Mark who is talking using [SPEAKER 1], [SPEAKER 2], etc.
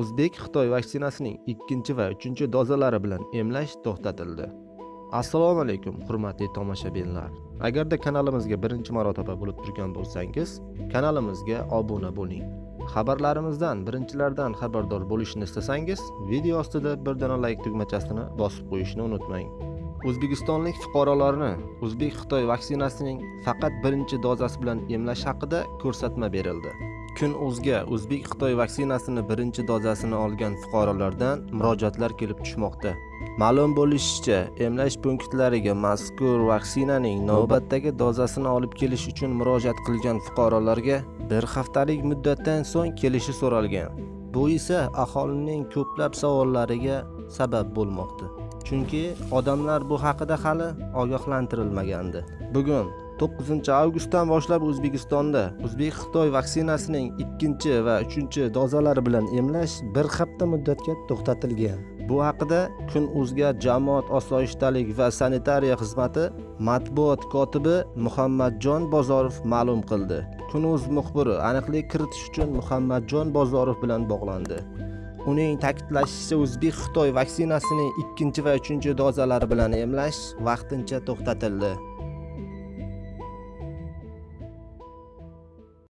[SPEAKER 1] o'zbek xitoy vaksinasining ikkinchi va uchinchi dozalari bilan emlash to'xtatildi. Assalomu alaykum hurmatli tomoshabinlar. Agarda kanalimizga birinchi marotaba bo'lib turgan bo'lsangiz kanalimizga obuna bo'ling. Xabarlarimizdan birinchilardan xabardor bo'lishni istasangiz video ostida bir dona layk tugmachasini bosib qo'yishni unutmang. O'zbekistonlik fuqarolarni o'zbek xitoy vaksinasining faqat birinchi dozasi bilan emlash haqida ko'rsatma berildi. Kun o'zga o'zbek xitoy vaksinasini birinchi dozasini olgan fuqarolardan murojaatlar kelib tushmoqda. Ma'lum bo'lishicha emlash punktlariga mazkur vaksinaning navbatdagi dozasini olib kelish uchun murojaat qilgan fuqarolarga bir haftalik muddatdan so'ng kelishi so'ralgan. Bu esa aholining ko'plab savollariga sabab bo'lmoqda. Chunki odamlar bu haqida hali ogohlantirilmagandi. Bugun 9 avgustdan boshlab o'zbekistonda o'zbek xitoy vaksinasining ikkinchi va uchinchi dozalari bilan emlash bir hafta muddatga to'xtatilgan. Bu haqida kun o'zga jamoat osoyishtalik va sanitariya xizmati matbuot kotibi muhammadjon bozorov ma'lum qildi. Kunuz muxbiri aniqlik kiritish uchun muhammadjon bozorov bilan bog'landi. Uning ta'kidlashicha o'zbek xitoy vaksinasining ikkinchi va uchinchi dozalari bilan emlash vaqtincha to'xtatildi.